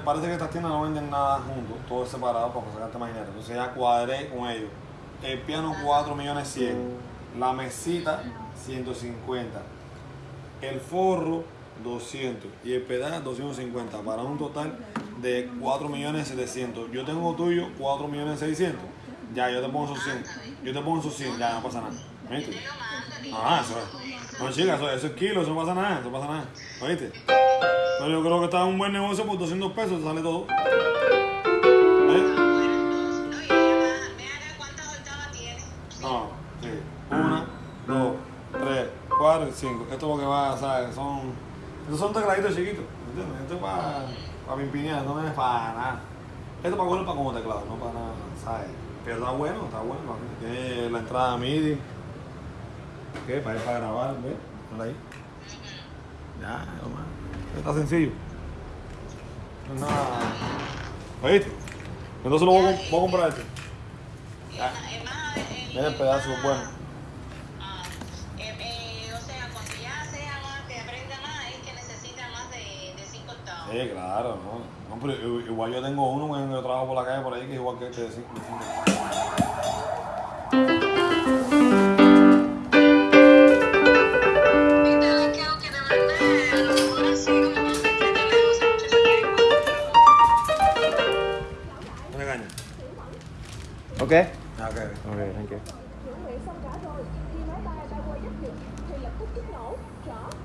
parece que estas tiendas no venden nada juntos, todo es separado para sacarte más dinero. Entonces ya cuadré con ellos. El piano 4 millones 100, la mesita 150, el forro 200 y el pedal 250 para un total de 4 millones 700. Yo tengo tuyo 4 millones 600. Ya, yo te pongo esos 100. Yo te pongo esos 100, ya no pasa nada. ¿Viste? Ah, eso es. No, chicas, eso, eso es kilo, eso no pasa nada, eso no pasa nada. ¿Oíste? Pero yo creo que está un buen negocio por 200 pesos, te sale todo. ¿Eh? No, sí. Una, dos, tres, cuatro y cinco. Esto es lo que va, ¿sabes? Son. Estos son tecladitos chiquitos, ¿entiendes? Esto es para, para pimpinear, no es para nada. Esto es para cogerlo para como teclado, no para nada, ¿sabes? Pero está bueno, está bueno. Tiene la entrada MIDI. ¿Qué? Para ir para grabar, ¿ves? Ahí. Ya, nomás. Está sencillo. No es nada. ¿Oíste? Entonces lo voy, a, voy a comprar este. Ya. Mira el pedazo, bueno. Sí, claro, no. no pero igual yo tengo uno cuando yo trabajo por la calle por ahí que es igual que este de 5 Okay? Okay. Okay, thank you.